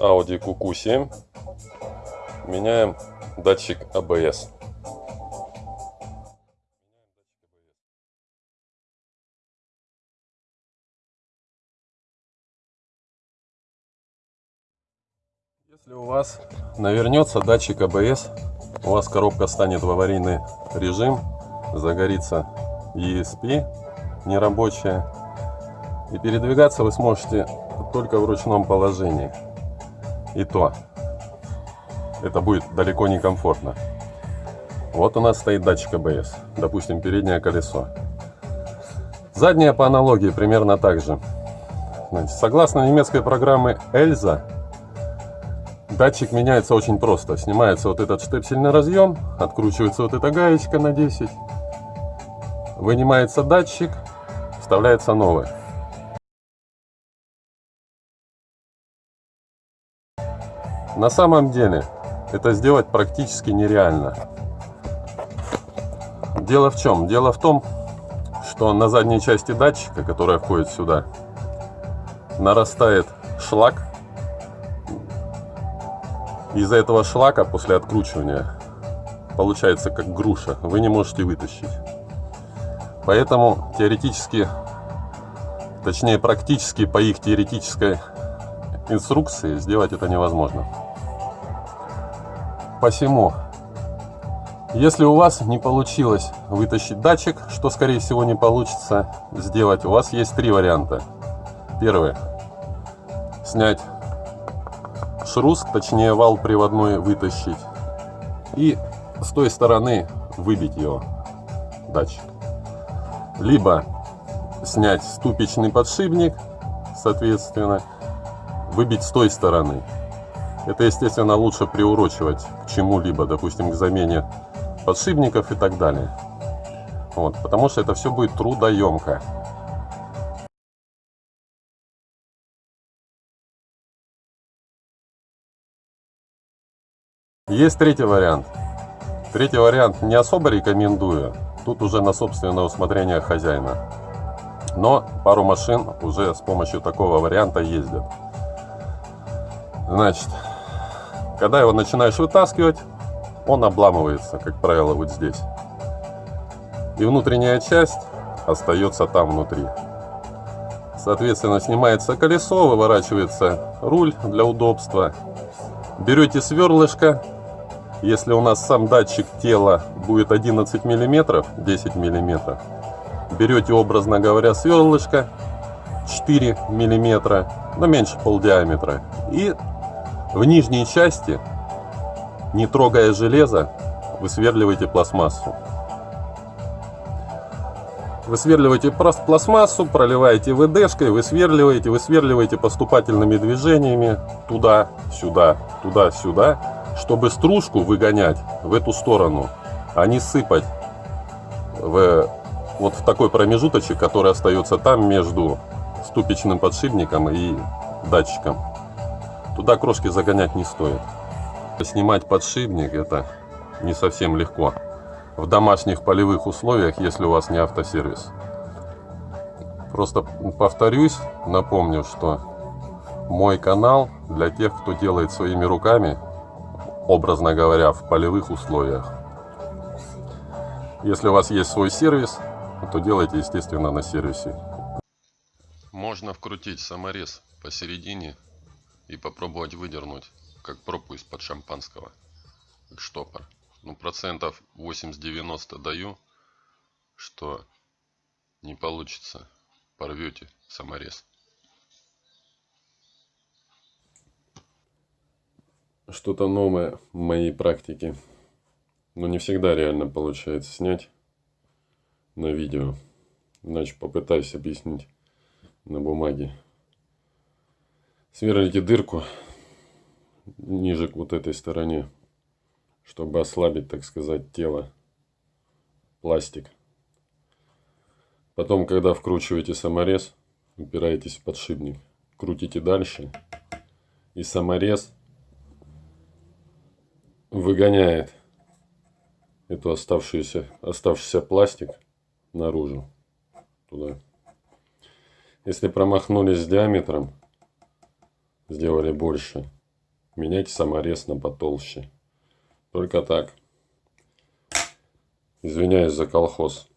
Audi QQ7 меняем датчик ABS. Если у вас навернется датчик ABS, у вас коробка станет в аварийный режим, загорится ESP нерабочая, и передвигаться вы сможете только в ручном положении. И то, это будет далеко не комфортно. Вот у нас стоит датчик ABS, допустим, переднее колесо. Заднее по аналогии примерно так же. Значит, согласно немецкой программе Эльза, датчик меняется очень просто. Снимается вот этот штепсельный разъем, откручивается вот эта гаечка на 10, вынимается датчик, вставляется новый. На самом деле это сделать практически нереально. Дело в чем? Дело в том, что на задней части датчика, которая входит сюда, нарастает шлак. Из-за этого шлака после откручивания получается как груша. Вы не можете вытащить. Поэтому теоретически, точнее практически по их теоретической инструкции сделать это невозможно. Посему, если у вас не получилось вытащить датчик, что скорее всего не получится сделать, у вас есть три варианта. Первый. Снять шрус, точнее вал приводной вытащить. И с той стороны выбить его, датчик. Либо снять ступичный подшипник, соответственно, выбить с той стороны. Это, естественно, лучше приурочивать к чему-либо, допустим, к замене подшипников и так далее. Вот, потому что это все будет трудоемко. Есть третий вариант. Третий вариант не особо рекомендую. Тут уже на собственное усмотрение хозяина. Но пару машин уже с помощью такого варианта ездят. Значит, когда его начинаешь вытаскивать, он обламывается, как правило, вот здесь. И внутренняя часть остается там внутри. Соответственно, снимается колесо, выворачивается руль для удобства. Берете сверлышко. Если у нас сам датчик тела будет 11 мм, 10 мм, берете, образно говоря, сверлышко 4 мм, но меньше полдиаметра, и в нижней части, не трогая железо, высверливаете пластмассу. Высверливаете пластмассу, проливаете ВДшкой, высверливаете, высверливаете поступательными движениями туда-сюда, туда-сюда, чтобы стружку выгонять в эту сторону, а не сыпать в, вот в такой промежуточек, который остается там между ступичным подшипником и датчиком. Туда крошки загонять не стоит. Снимать подшипник это не совсем легко. В домашних полевых условиях, если у вас не автосервис. Просто повторюсь, напомню, что мой канал для тех, кто делает своими руками, образно говоря, в полевых условиях. Если у вас есть свой сервис, то делайте, естественно, на сервисе. Можно вкрутить саморез посередине и попробовать выдернуть, как пробку из-под шампанского, как штопор. Ну, процентов 80-90 даю, что не получится, порвете саморез. Что-то новое в моей практике. Но не всегда реально получается снять на видео. Иначе попытаюсь объяснить на бумаге сверлите дырку ниже к вот этой стороне, чтобы ослабить, так сказать, тело, пластик. Потом, когда вкручиваете саморез, упираетесь в подшипник, крутите дальше, и саморез выгоняет эту оставшуюся, оставшийся пластик наружу, туда. Если промахнулись с диаметром, сделали больше, меняйте саморез на потолще. Только так. Извиняюсь за колхоз.